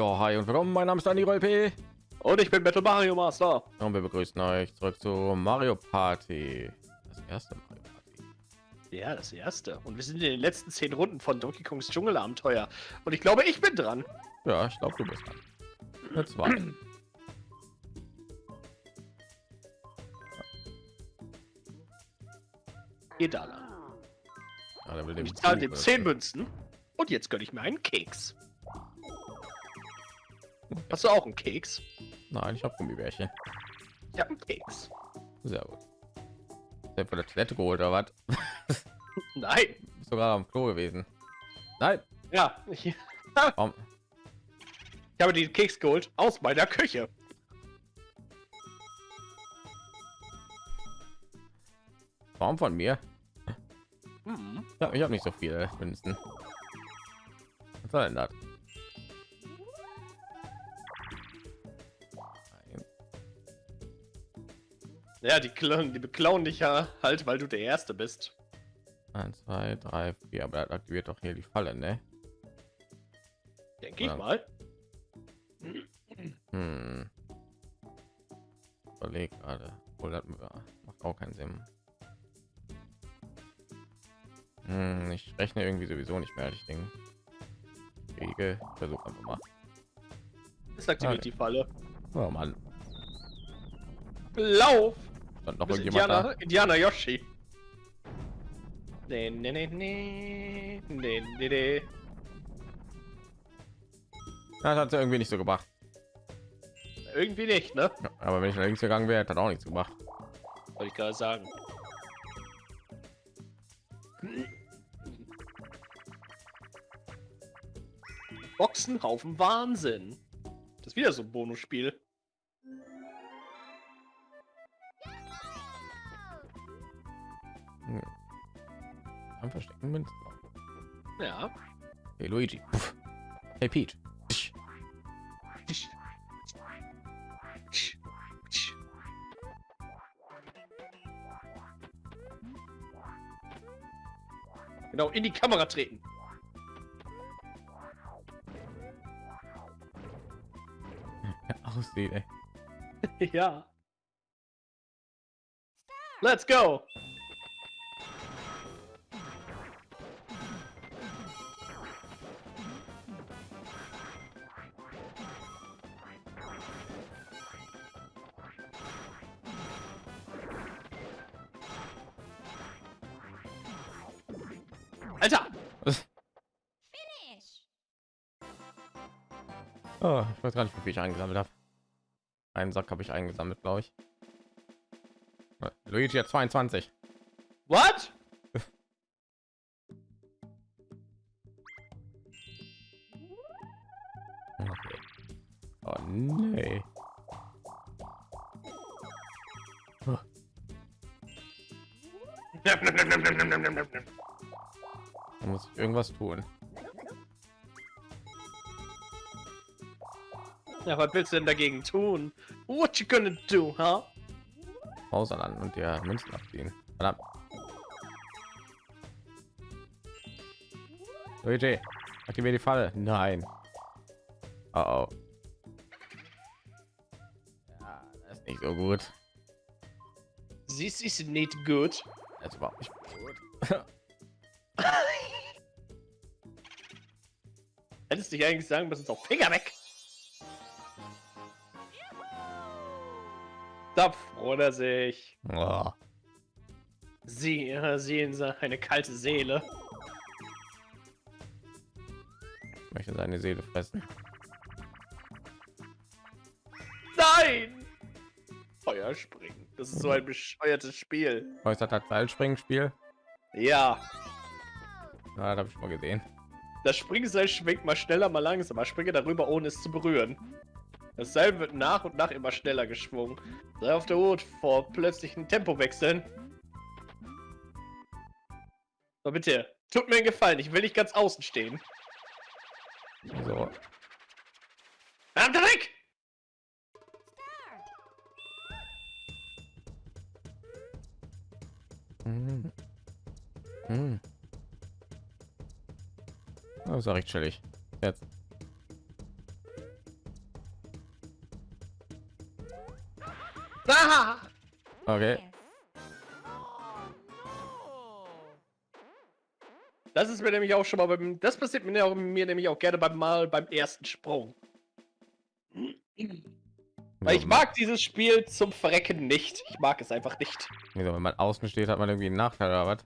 Ja, hi und willkommen. Mein Name ist Dani P. Und ich bin Metal Mario Master. Und wir begrüßen euch zurück zu Mario Party. Das erste Mario Party. Ja, das erste. Und wir sind in den letzten zehn Runden von Donkey Kongs Dschungelabenteuer. Und ich glaube, ich bin dran. Ja, ich glaube, du bist dran. Jetzt war. Edala. Ja, der will dem Ich zahle dem. 10 Münzen. Und jetzt gönne ich mir einen Keks. Hast du auch einen Keks? Nein, ich habe Gummibärchen. Ich habe einen Keks. Sehr gut. Der von der Toilette geholt oder was? Nein. Sogar am Klo gewesen. Nein. Ja, ich, ich habe den Keks geholt aus meiner Küche. Warum von mir? Hm. Ja, ich habe nicht so viel Münzen. Was soll denn das? Ja, die klauen, die beklauen dich ja halt, weil du der Erste bist. 1, 2, 3, 4, aber das aktiviert doch hier die Falle, ne? Denke ich mal. Hm. Überleg gerade. Wohl das macht auch keinen Sinn. Hm, ich rechne irgendwie sowieso nicht mehr, ich denke. Kriege, versuch einfach mal. Das aktiviert Okay. die Falle. Oh Mann, Lauf! Stand noch irgendjemand Indianer, Indianer Yoshi. Nee, nee, nee, nee, nee, nee, nee. da? Ja, das hat irgendwie nicht so gemacht. Irgendwie nicht, ne? Ja, aber wenn ich nach links gegangen wäre, hat auch nichts gemacht. Wollte ich gerade sagen. Boxenhaufen Wahnsinn. Das ist wieder so ein Bonusspiel. Hm. Am verstecken Münzen. Ja. Hey Luigi. Puff. Hey Peach. Genau, in die Kamera treten. Aussieht, ey. ja. Let's go. Weiß gar nicht, wie viel ich eingesammelt habe. Einen Sack habe ich eingesammelt, glaube ich. Luigi hat 22. What? Okay. Oh nee. Da muss ich irgendwas tun. Ja, was willst du denn dagegen tun? What you gonna do, huh? Maus an und der Münzen abziehen. Verdammt. Luigi, aktiviere die Falle. Nein. Oh, oh. Ja, das ist nicht so gut. This is nicht gut. Das ist überhaupt nicht gut. Hättest du dich eigentlich sagen müssen, so Finger weg. Da freut er sich. Oh. Sie äh, sehen sie eine kalte Seele. Ich möchte seine Seele fressen. Nein! Feuerspringen. Das ist so ein bescheuertes Spiel. Äußert hat Seilspringen-Spiel. Ja, Ja, das habe ich mal gesehen. das Springseil schwingt mal schneller, mal langsamer. Springe darüber, ohne es zu berühren. Das Seil wird nach und nach immer schneller geschwungen. Sei auf der Hut vor plötzlichen Tempowechseln. So, bitte. Tut mir einen Gefallen, ich will nicht ganz außen stehen. So. Verdammt weg! Hm. Hm. Das ist ja recht chillig. Jetzt. Ah! Okay. Das ist mir nämlich auch schon mal beim. Das passiert mir, auch, mir nämlich auch gerne beim Mal beim ersten Sprung. Weil ich mag dieses Spiel zum Verrecken nicht. Ich mag es einfach nicht. Wieso, wenn man außen steht, hat man irgendwie einen Nachteil oder was?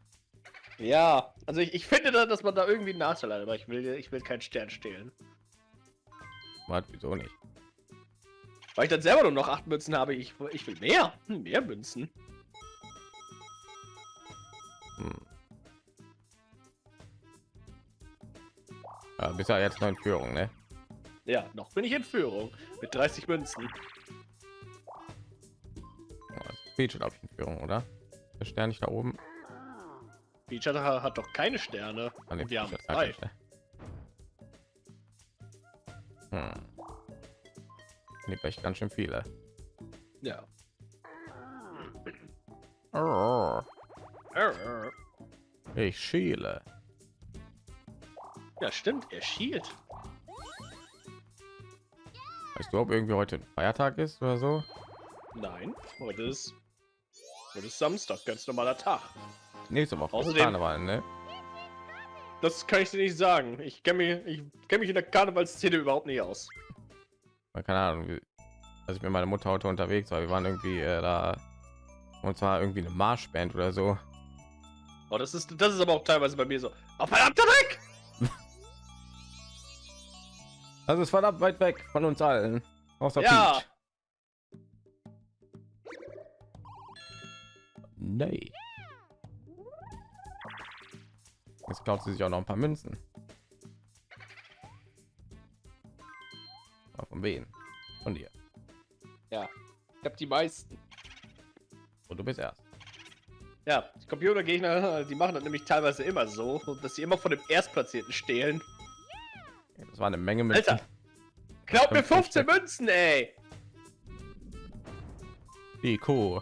Ja, also ich, ich finde, da, dass man da irgendwie einen Nachteil hat, aber ich will, ich will keinen Stern stehlen. Was, wieso nicht? Weil ich dann selber nur noch acht Münzen habe. Ich, ich will mehr. Mehr Münzen. Hm. Ja, bist ja jetzt noch in Führung, ne? Ja, noch bin ich in Führung. Mit 30 Münzen. Peach glaube ich in Führung, oder? Der Stern nicht da oben. Peach hat, doch keine Sterne. Ah, nee, Wir haben zwei. Hm. Nee, echt ganz schön viele. Ja. Ich schiele. Ja, stimmt. Er schielt. Weißt du, ob irgendwie heute ein Feiertag ist oder so? Nein, heute ist, heute ist Samstag, ganz normaler Tag. Nächste Woche Außerdem- Karneval, ne? Das kann ich dir nicht sagen. Ich kenne mich, ich kenne mich in der Karnevalsszene überhaupt nicht aus. Keine Ahnung, als ich mit meiner Mutter heute unterwegs war, wir waren irgendwie äh, da und zwar irgendwie eine Marschband oder so. Oh, das ist, das ist aber auch teilweise bei mir so. Oh, verdammter Dreck! Das ist verdammt weit weg von uns allen. Außer Ja. Peach. Nee. Jetzt klaut sie sich auch noch ein paar Münzen. Aber von wen? Von dir. Ja, ich habe die meisten. Und du bist erst. Ja, die Computergegner, die machen das nämlich teilweise immer so, dass sie immer von dem Erstplatzierten stehlen. Das war eine Menge Münzen. Alter, glaub mir 15 Münzen, ey! Die Kuh.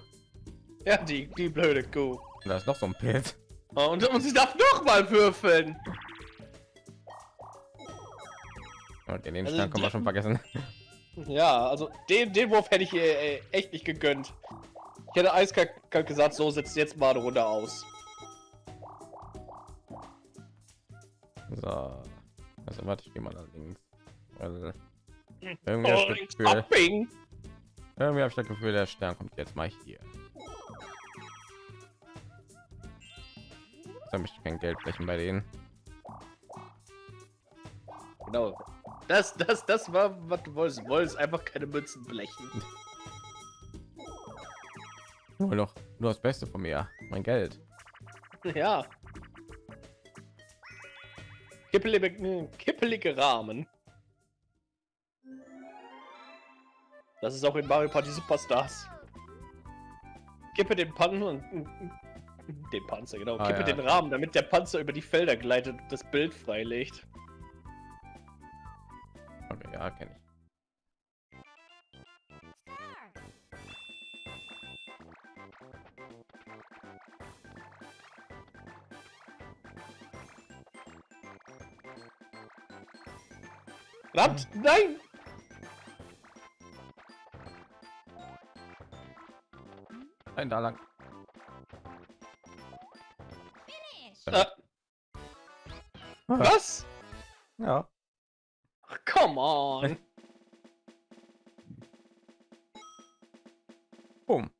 Ja, die, die blöde Kuh. Und da ist noch so ein Pilz. Oh, Und, und sie darf noch mal würfeln. Und den Also Stern können wir schon vergessen. Ja, also den, den Wurf hätte ich ihr äh, echt nicht gegönnt. Ich hätte eiskalt gesagt, so setzt jetzt mal eine Runde aus. So. Also warte, ich gehe mal da links. Weil irgendwie habe Oh, ich das Gefühl, irgendwie habe ich das Gefühl, der Stern kommt jetzt mal hier. Da möchte ich kein Geld flächen bei denen. Genau. Das, das, das war, was du wolltest. Du wolltest einfach keine Münzen blechen. Nur noch nur das Beste von mir, mein Geld. Ja. Kippelige, kippelige Rahmen. Das ist auch in Mario Party Superstars. Kippe den Pan und den Panzer, genau. Ah, Kippe ja. den Rahmen, damit der Panzer über die Felder gleitet und das Bild freilegt. Okay, ja, kenne ich. Verdammt, nein! Nein, da lang. Äh, was? Ja. Come on. Boom.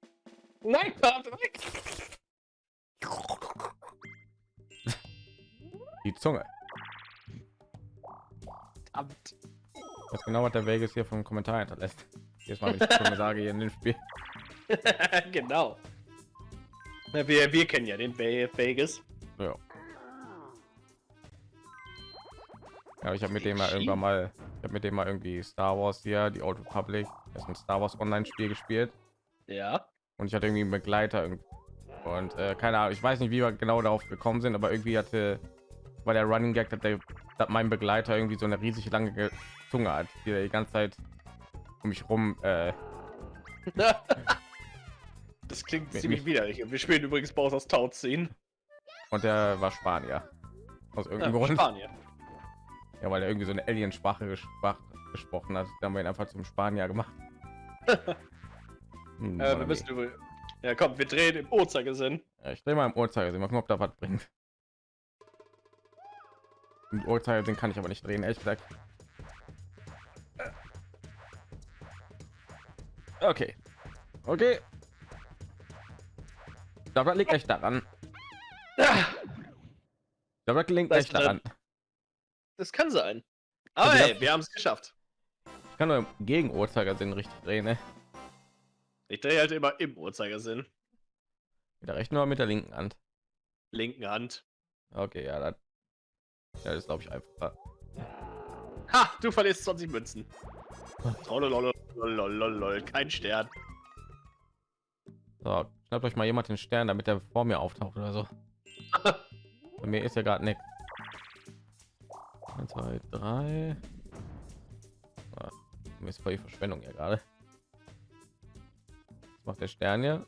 Nein, weg. Die Zunge. Verdammt. Was genau hat der Vegas hier vom Kommentar hinterlässt. Jetzt mal, ich Zunge sage hier in dem Spiel. genau. Na, wir, wir kennen ja den Ve- Vegas. Ja. Ja, ich habe mit dem mal irgendwann mal, ich habe mit dem mal irgendwie Star Wars hier, die Old Republic, das ist ein Star Wars Online-Spiel gespielt Ja. und ich hatte irgendwie einen Begleiter irgend- und äh, keine Ahnung, ich weiß nicht, wie wir genau darauf gekommen sind, aber irgendwie hatte war der Running Gag, dass, der, dass mein Begleiter irgendwie so eine riesig lange Ge- Zunge hat, die die ganze Zeit um mich rum. Äh, das klingt ziemlich mit- widerlich. Wir spielen übrigens Bowser's Tauziehen. und der war Spanier. Aus Ja, irgendeinem Grund. Spanien. Ja, weil er irgendwie so eine Alien-Sprache gesprach, gesprochen hat. Da haben wir ihn einfach zum Spanier gemacht. Hm, Äh, wir müssen über. Ja, komm, wir drehen im Uhrzeigersinn. Ja, ich drehe mal im Uhrzeigersinn, mal gucken, ob da was bringt. Im Uhrzeigersinn kann ich aber nicht drehen, echt gesagt. Okay. Okay. Das liegt echt daran. Das liegt echt daran. Das kann sein. Aber Also hey, wir haben es geschafft. Ich kann nur im gegen Uhrzeigersinn richtig drehen, ne? Ich drehe halt immer im Uhrzeigersinn. Mit der rechten oder mit der linken Hand? Linken Hand. Okay, ja, das, ja, das glaube ich einfacher. Ha, du verlierst 20 Münzen. Trollolololololol, Kein Stern. So, schnappt euch mal jemand den Stern, damit er vor mir auftaucht oder so. Bei mir ist ja gerade nichts. 1, 2, 3. Ah, ist voll die Verschwendung hier gerade. Was macht der Stern hier?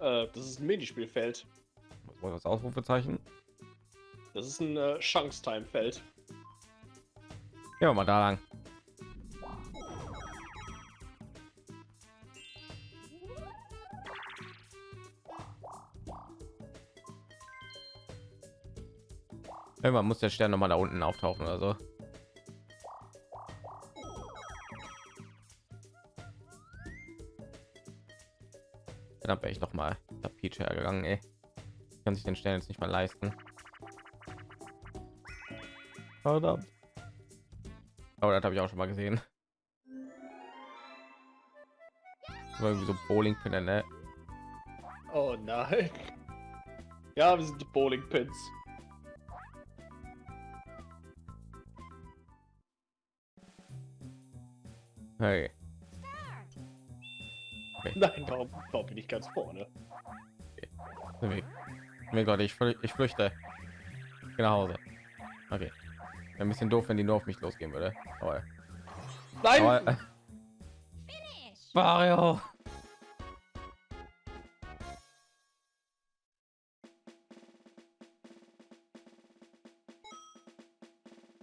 Äh, das ist ein Minispielfeld. Was war das Ausrufezeichen? Das ist ein äh, Chance-Time-Feld. Ja, mal da lang. Irgendwann muss der Stern noch mal da unten auftauchen oder so. Dann wäre ich noch mal der Peach hergegangen, ey. Kann sich den Stern jetzt nicht mal leisten. Verdammt. Aber das habe ich auch schon mal gesehen. War irgendwie so Bowling-Pinne, ne? Oh nein. Ja, wir sind die Bowling Hey. Nein, warum, warum bin ich ganz vorne? Mir Gott, ich, flü- ich flüchte. Ich nach Hause. Okay. Ein bisschen doof, wenn die nur auf mich losgehen würde. Aber, Nein! aber äh, Mario.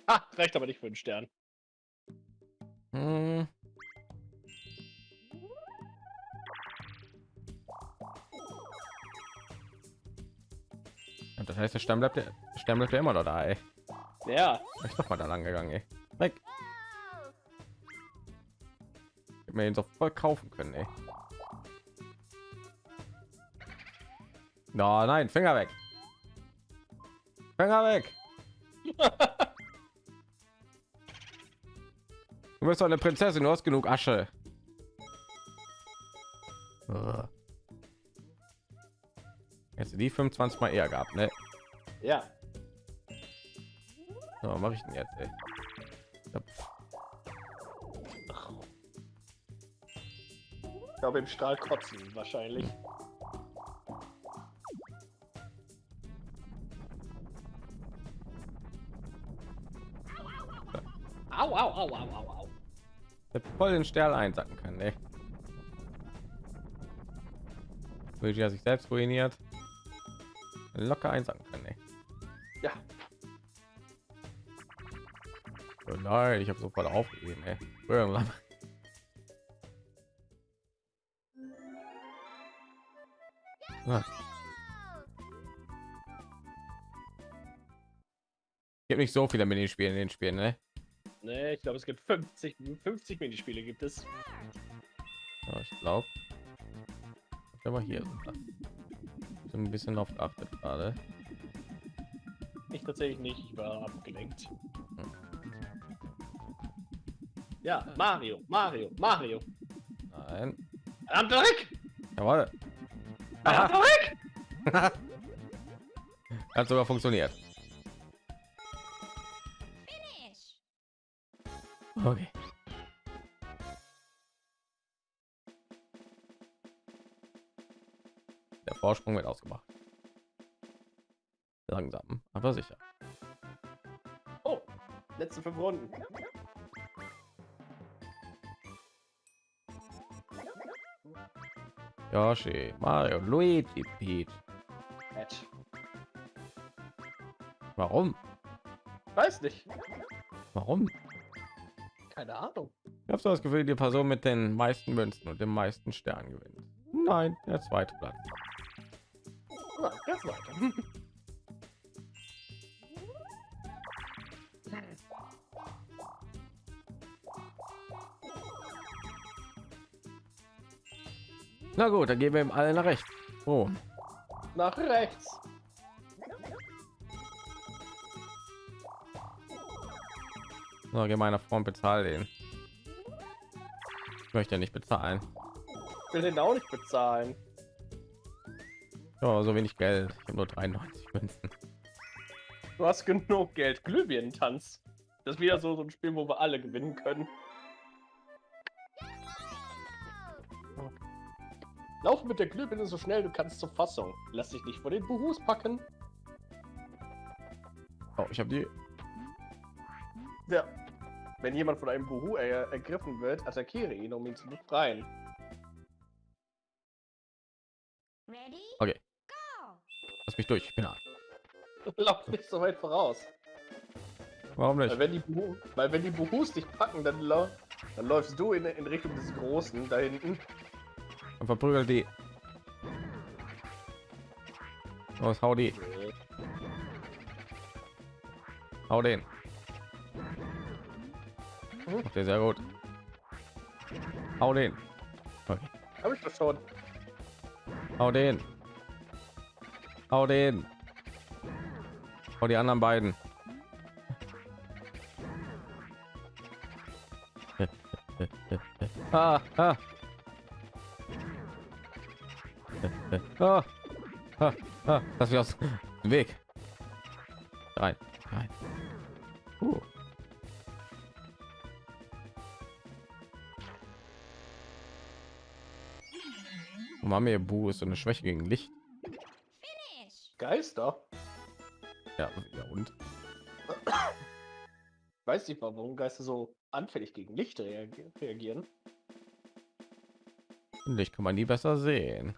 Ah, reicht aber nicht für einen Stern. Hm. Das heißt, der Stamm bleibt, der Stamm bleibt ja immer noch da, ey. Ja, Ich doch mal da lang gegangen, ey. Weg. Hätte mir den so voll kaufen können, ey. No, nein, Finger weg. Finger weg. Du bist doch eine Prinzessin, du hast genug Asche. Jetzt die 25 mal eher gehabt, ne? Ja. So, was mache ich denn jetzt, ey? Ich glaube im Strahl kotzen wahrscheinlich. Au, au, au, au, au, au. hätte voll den Stern einsacken können, ey. Luigi hat sich selbst ruiniert. Locker einsacken können, ey. Nein, ich habe sofort aufgegeben, ey. Irgendwann. Ah. Gibt nicht so viele Minispiele in den Spielen, ne? ne, ich glaube es gibt 50, 50 Minispiele gibt es. Ja, ich glaube. Aber hier. Ich bin ein bisschen auf geachtet gerade. Ich tatsächlich nicht, ich war abgelenkt. Ja, Mario, Mario, Mario. Nein. Verdammter Dreck! Jawohl. Verdammter Dreck! Hat sogar funktioniert. Okay. Der Vorsprung wird ausgemacht. Langsam, aber sicher. Oh, letzte fünf Runden. Yoshi, Mario, Luigi, Peach. Match. Warum? Weiß nicht. Warum? Keine Ahnung. Ich habe so das Gefühl, die Person mit den meisten Münzen und den meisten Sternen gewinnt. Nein, der zweite Platz. Na, ganz weiter. Na gut, dann gehen wir ihm alle nach rechts. Oh, Nach rechts. so, geh meiner Freund bezahl den. Ich möchte nicht bezahlen. Ich will den auch nicht bezahlen. Ja, so wenig Geld. Ich habe nur 93 Münzen. Du hast genug Geld. Glühbirnen-Tanz. Das ist wieder so, so ein Spiel, wo wir alle gewinnen können. Lauf mit der Glühbirne so schnell du kannst zur Fassung. Lass dich nicht vor den Buhus packen. Oh, ich habe die. Ja. Wenn jemand von einem Buhu er ergriffen wird, attackiere ihn, um ihn zu befreien. Ready? Okay. Go! Lass mich durch. Ich bin da. Lauf nicht so weit voraus. Warum nicht? Weil wenn die, Buhu, weil wenn die Buhus dich packen, dann, lau dann läufst du in, in Richtung des Großen da hinten. Und verprügelt die. Los, hau die. Hau den. Macht ihr sehr gut. Hau den. Okay. Hab ich das schon. Hau den. Hau den. Hau die anderen beiden. ah, ah. Ah. Ah, ah. Lass mich aus dem Weg. Rein, rein. Uh. Mami Bu ist so eine Schwäche gegen Licht. Geister? Ja, ja und Weiß nicht, warum Geister so anfällig gegen Licht reagieren. Licht kann man nie besser sehen.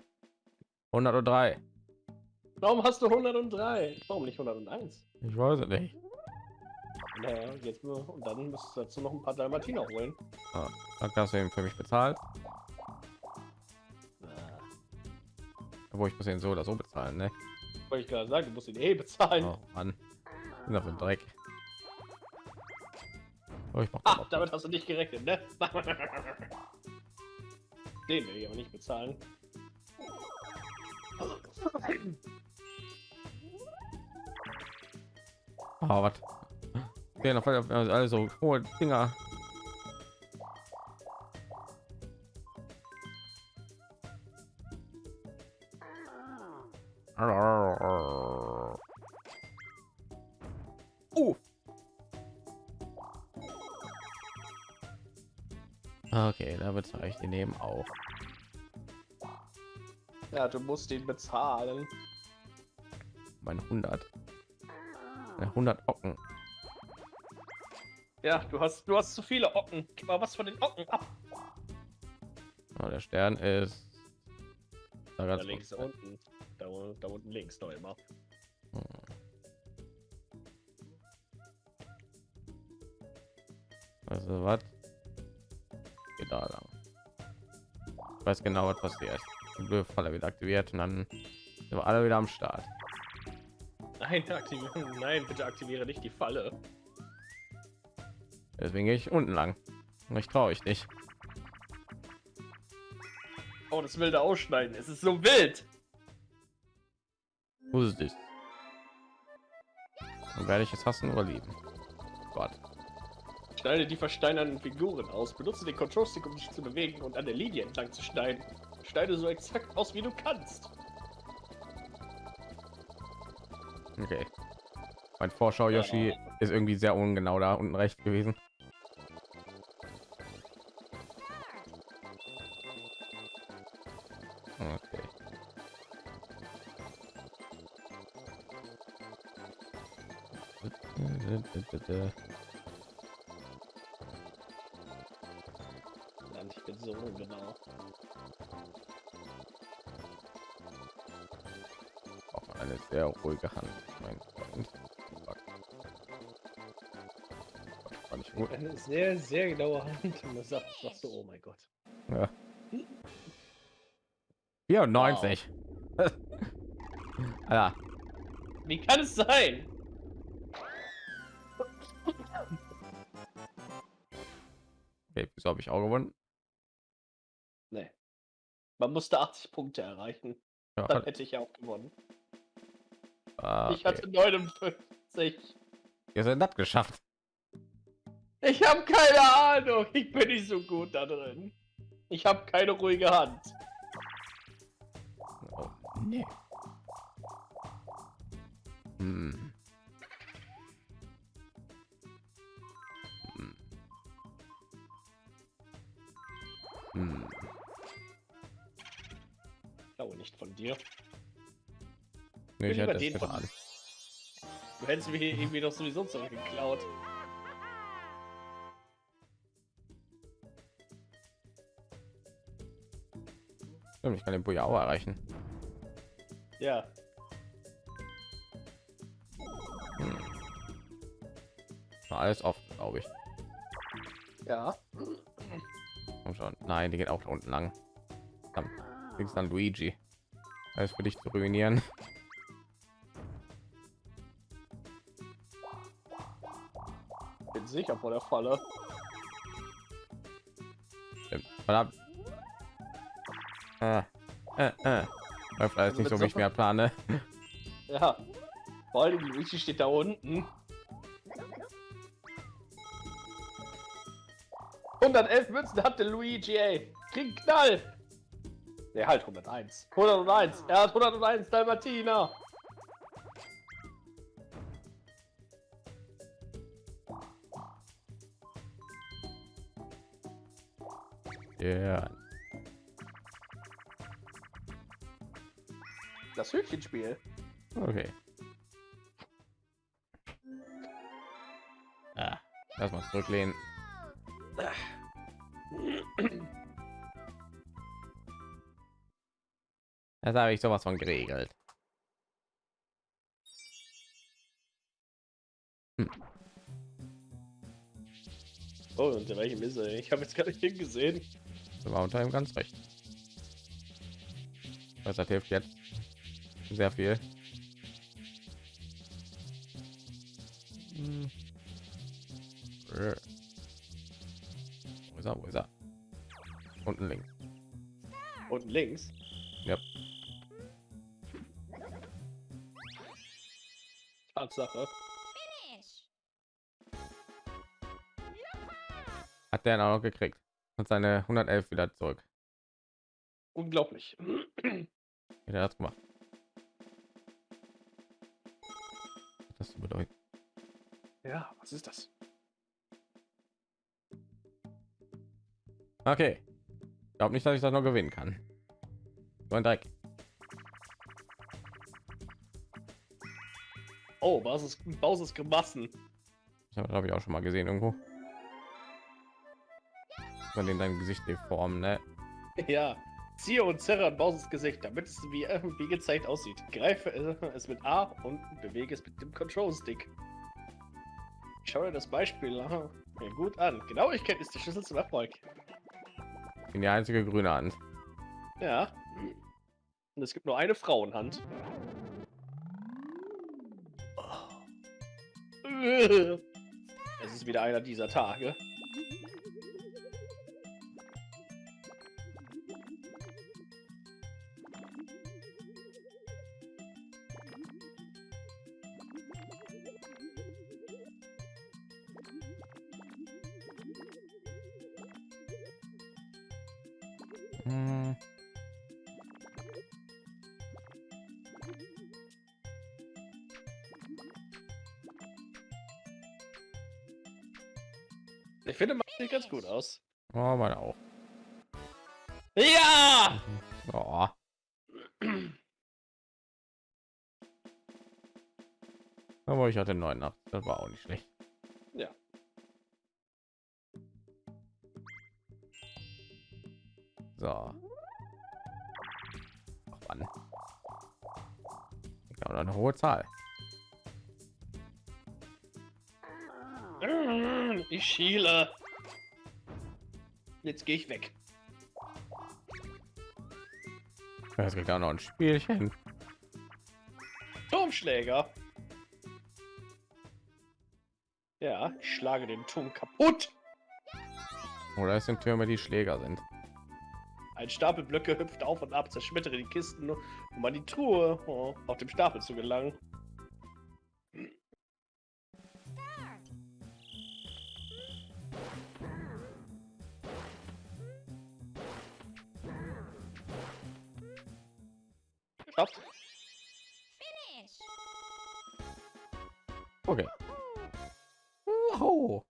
103. Warum hast du 103? Warum nicht 101? Ich weiß es nicht. Naja, jetzt nur, und dann musst du dazu noch ein paar Dalmatiner holen. Ah, danke, hast du eben für mich bezahlt. Wo ich muss ihn so oder so bezahlen, ne? Wollte ich gerade sagen, du musst ihn eh bezahlen. Oh Mann, bin auf den Dreck. Oh, ich mach Ah, damit hast du nicht gerechnet, ne? Den will ich aber nicht bezahlen. Ah, was? Jeden Fall also hohe Dinger. Uh. Okay, da bezahle ich die nehmen auch. Ja, du musst ihn bezahlen. Meine 100. Meine 100 Ocken. Ja, du hast, du hast zu viele Ocken. Gib mal was von den Ocken ab. Oh, der Stern ist da Da ganz links unten. unten. Da, da unten links noch immer. Also was? Geht da lang. Ich weiß genau, was passiert. Falle wieder aktiviert und dann sind wir alle wieder am Start. Nein, aktivieren. Nein, bitte aktiviere nicht die Falle. Deswegen gehe ich unten lang. Ich traue ich nicht. Oh, das wilde Ausschneiden. Es ist so wild. Wo ist es? Dann werde ich es hassen oder lieben. Gott. Schneide die versteinernden Figuren aus. Benutze den Control Stick, um dich zu bewegen und an der Linie entlang zu schneiden. Schneide so exakt aus, wie du kannst. Okay. Mein Vorschau Yoshi ist irgendwie sehr ungenau da unten rechts gewesen. Okay. Ruhige Hand, mein. War nicht Eine sehr, sehr genaue Hand. Und sagt, sagst du, oh mein Gott. Ja. 94. Alter, Wie kann es sein? okay, wieso habe ich auch gewonnen? Nee. Man musste 80 Punkte erreichen. Ja, Dann hätte ich ja auch gewonnen. Ah, Ich okay. hatte 59. Ihr seid das geschafft. Ich habe keine Ahnung. Ich bin nicht so gut da drin. Ich habe keine ruhige Hand. Oh, nee. Hm. Hm. Hm. Ich glaube nicht von dir. Nee, ich hätte den von-. Du hättest mir irgendwie doch sowieso zurückgeklaut. Ich kann den Bujao erreichen. Ja. War alles offen, glaube ich. Ja. Komm schon. Nein, die geht auch da unten lang. Dann kriegst dann Luigi. Alles für dich zu ruinieren. Bin sicher vor der Falle. Verdammt. Äh, äh, äh. Läuft alles nicht so, wie ich mir plane. Ja. Vor allem Luigi steht da unten. 111 Münzen hat der Luigi, ey. Krieg Knall. Der halt 101. 101. Er hat 101 Dalmatiner. Das Hütchenspiel. Okay. Ah, lass mal zurücklehnen. Das habe ich sowas von geregelt. Oh, und der welche ist er? Ich habe jetzt gar nicht hingesehen. Da war unter ihm ganz recht. Das hat hilft jetzt sehr viel. Hm. Wo ist er? Wo ist er? Unten links. Unten links. Ja. Tatsache. Hat der auch noch gekriegt. Und seine 111 wieder zurück. Unglaublich. Wie der das gemacht. Ja, was ist das? Okay. Ich glaube nicht, dass ich das noch gewinnen kann. So ein Dreck. Oh, Basis, Bauses Gemassen. Ich habe glaube ich auch schon mal gesehen irgendwo. Von den dein Gesicht deformen, ne? Ja. Ziehe und zerre an Bauses Gesicht, damit es wie, äh, wie gezeigt aussieht. Greife äh, es mit A und bewege es mit dem Control Stick. Schau dir das Beispiel gut an. Genauigkeit ist der Schlüssel zum Erfolg. In die einzige grüne Hand. Ja. Und es gibt nur eine Frauenhand. Es ist wieder einer dieser Tage. Ja! Oh. Aber ich hatte 89. Das war auch nicht schlecht. Ja. So. Ach? Ich glaube, eine hohe Zahl. Ich schiele. Jetzt gehe ich weg. Es gibt auch noch ein Spielchen. Turmschläger. Ja, ich schlage den Turm kaputt. Oder es sind Türme, die Schläger sind. Ein Stapel Blöcke hüpft auf und ab, zerschmettere die Kisten, um an die Truhe oh, auf dem Stapel zu gelangen. Finish. Okay. Wow.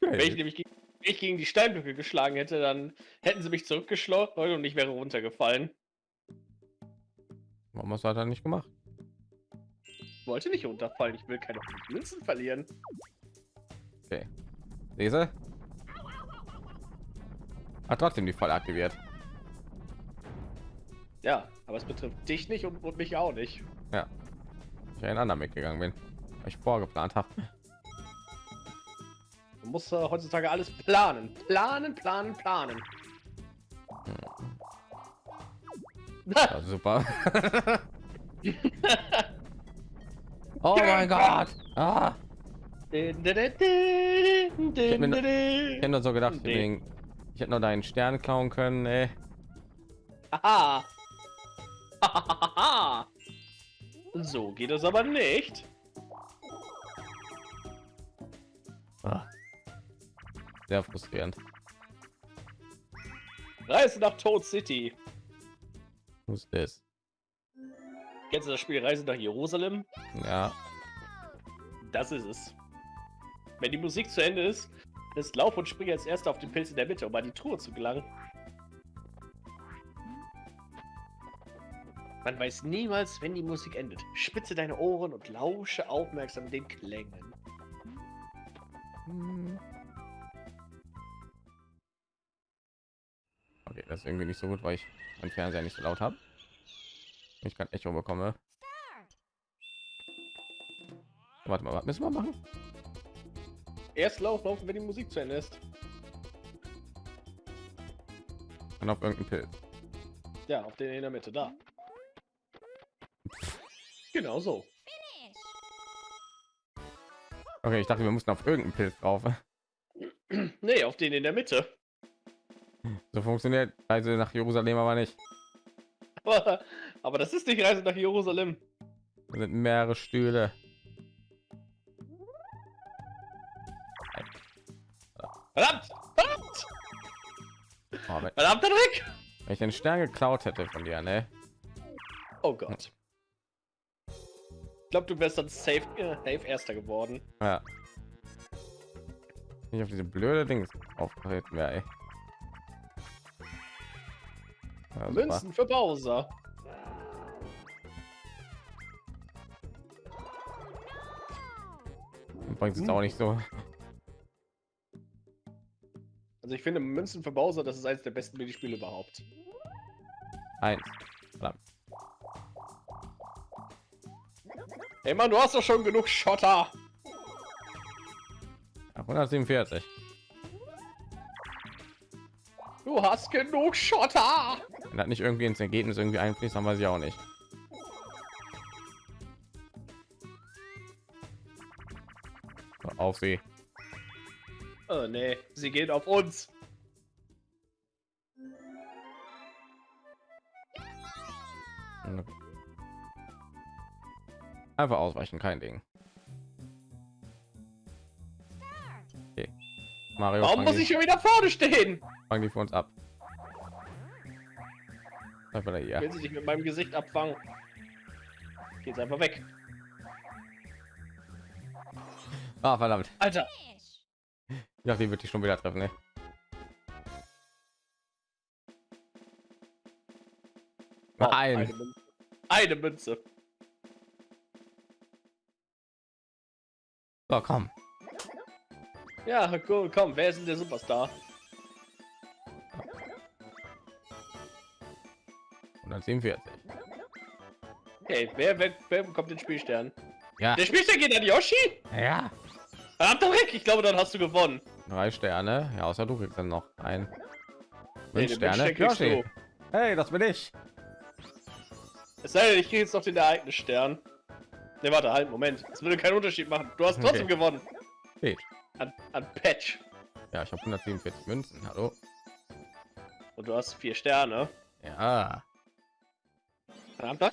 Wenn ich nämlich gegen, ich gegen die Steinblöcke geschlagen hätte, dann hätten sie mich zurückgeschleudert und ich wäre runtergefallen. Warum hast du dann nicht gemacht? Ich wollte nicht runterfallen, ich will keine Münzen verlieren. Okay. Lese. Hat trotzdem die Falle aktiviert. Ja, aber es betrifft dich nicht und, und mich auch nicht. Ja. Ich einen anderen mitgegangen bin, weil ich vorgeplant habe. Man muss äh, heutzutage alles planen. Planen, planen, planen. Ja, super. oh mein Gott. Ah. Ich hätte nur so gedacht, wegen, ich hätte nur deinen Stern klauen können. Ey. Aha. so geht es aber nicht. Ah. Sehr frustrierend. Reise nach Toad City. Was ist das? Kennst du das Spiel Reise nach Jerusalem? Ja. Das ist es. Wenn die Musik zu Ende ist, ist Lauf und springe als erster auf den Pilz in der Mitte, um an die Truhe zu gelangen. Man weiß niemals, wenn die Musik endet. Spitze deine Ohren und lausche aufmerksam den Klängen. Okay, das ist irgendwie nicht so gut, weil ich mein Fernseher nicht so laut habe. Ich kann Echo bekomme. Warte mal, was müssen wir machen? Erst Lauf, laufen, wenn die Musik zu Ende ist. Und auf irgendeinen Pilz. Ja, auf den in der Mitte, da. Genau so. Okay, ich dachte, wir mussten auf irgendeinen Pilz drauf. Nee, auf den in der Mitte. So funktioniert Reise nach Jerusalem aber nicht. Aber, aber das ist nicht Reise nach Jerusalem. Da sind mehrere Stühle. Verdammt! Verdammt! Oh, wenn, Verdammter Dreck! wenn ich den Stern geklaut hätte von dir, ne? Oh Gott. Ich glaube, du wärst dann safe, äh, safe Erster geworden. Ja. Nicht auf diese blöde Dings auftreten wäre, ey. Ja. Münzen für Bowser. Bringt es auch nicht so. Also ich finde Münzen für Bowser, das ist eines der besten Minispiele überhaupt. Eins. Verdammt. Ey Mann, du hast doch schon genug Schotter. Ja, 147. Du hast genug Schotter. Wenn das nicht irgendwie ins Ergebnis irgendwie einfließt, dann weiß ich auch nicht. Auf sie. Oh nee, sie gehen auf uns. Einfach ausweichen, kein Ding. Okay. Mario, Warum muss die, ich schon wieder vorne stehen? fang die für uns ab. Einfach da hier. Will sie dich mit meinem Gesicht abfangen? Geht's einfach weg. Ah, verdammt. Alter, dachte, die wird dich schon wieder treffen, ne? Oh, Nein. Eine Münze. Eine Münze. So, komm. Ja, cool, komm, wer ist denn der Superstar? 147. Okay, wer, wer, wer bekommt den Spielstern? Ja. Der Spielstern geht an Yoshi? Ja. Verdammter Dreck, ich glaube, dann hast du gewonnen. Drei Sterne. Ja, außer du kriegst dann noch ein. Fünf Sterne. Stern Yoshi. du. Hey, das bin ich. Es sei denn, ich kriege jetzt noch den Ereignisstern. Ne, warte, halt, Moment. Das würde keinen Unterschied machen. Du hast trotzdem Okay. gewonnen. Geht. An, an Patch. Ja, ich habe 147 Münzen. Hallo. Und du hast vier Sterne. Ja. Verdammter.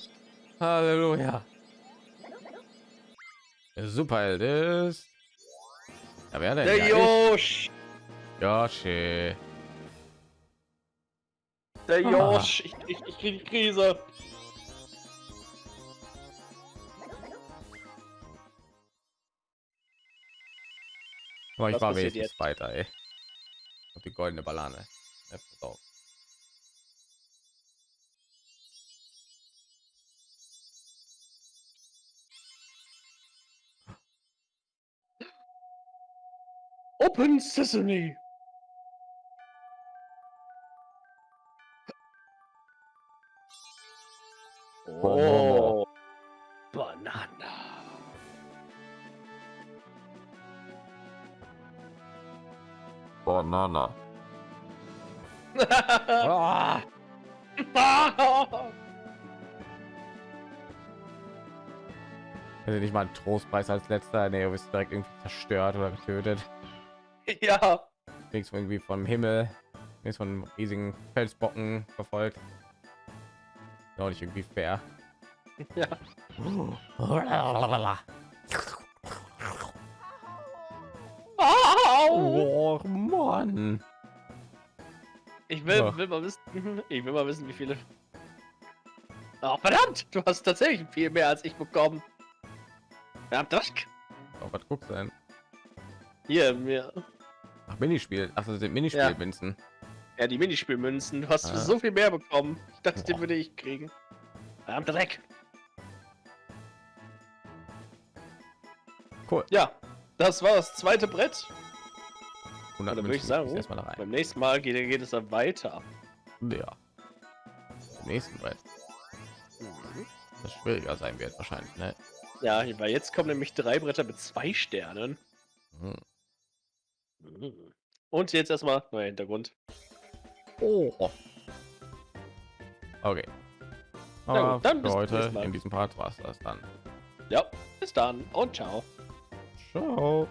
Halleluja. Der Superheld ist. Ja, wer denn? Der Ja, ich. Josh. Yoshi. Der Ah. Josh. Ich, ich, ich kriege die Krise. Aber ich Was war wenigstens jetzt? weiter, ey. Und die goldene Banane. Ja, pass auf. Open Sesame. Banana. Ah. Also nicht mal ein Trostpreis als letzter. Nee, du bist direkt irgendwie zerstört oder getötet. ja. Kriegst irgendwie vom Himmel. Ist von riesigen Felsbocken verfolgt. Ist Auch nicht irgendwie fair. Ja. Oh Mann. Ich will, Ja. will mal wissen, ich will mal wissen, wie viele. Oh, verdammt! Du hast tatsächlich viel mehr als ich bekommen. Verdammt, Dreck. Oh, was guckst du denn? Hier, mir. Ach, Minispiel. Ach, das sind Minispiel, Ja. Ja, die Minispielmünzen. Du hast Ah. so viel mehr bekommen. Ich dachte, den Boah. würde ich kriegen. Verdammt, Dreck. Cool. Ja, das war das zweite Brett. 100 Oder würde ich sagen, erstmal rein. Beim nächsten Mal geht, geht es dann weiter. Ja. Im nächsten Brett. Das schwieriger sein wird wahrscheinlich, ne? Ja, weil jetzt kommen nämlich drei Bretter mit zwei Sternen. Hm. Mhm. Und jetzt erstmal neuer Hintergrund. Oh. Okay. Aber gut, dann bis heute Mal. in diesem Part war es das dann. Ja, bis dann und ciao. Ciao.